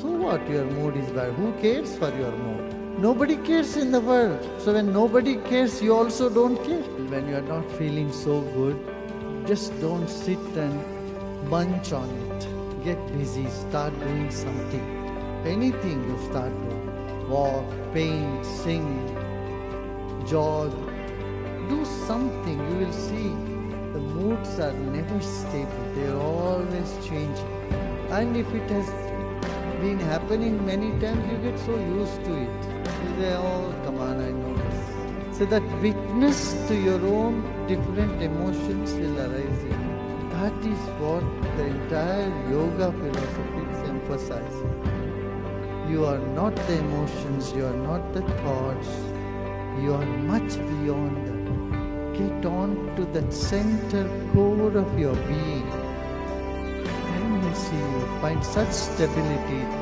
So what your mood is bad? Who cares for your mood? Nobody cares in the world. So when nobody cares, you also don't care. When you are not feeling so good, just don't sit and munch on it. Get busy, start doing something. Anything you start doing. Walk, paint, sing, jog. Do something, you will see. The moods are never stable, they are always changing. And if it has been happening many times, you get so used to it. You say, oh, come on, I know this. So that witness to your own different emotions will arise in you. That is what the entire yoga philosophy is emphasizing. You are not the emotions, you are not the thoughts, you are much beyond that. Get on to that center core of your being. Find such stability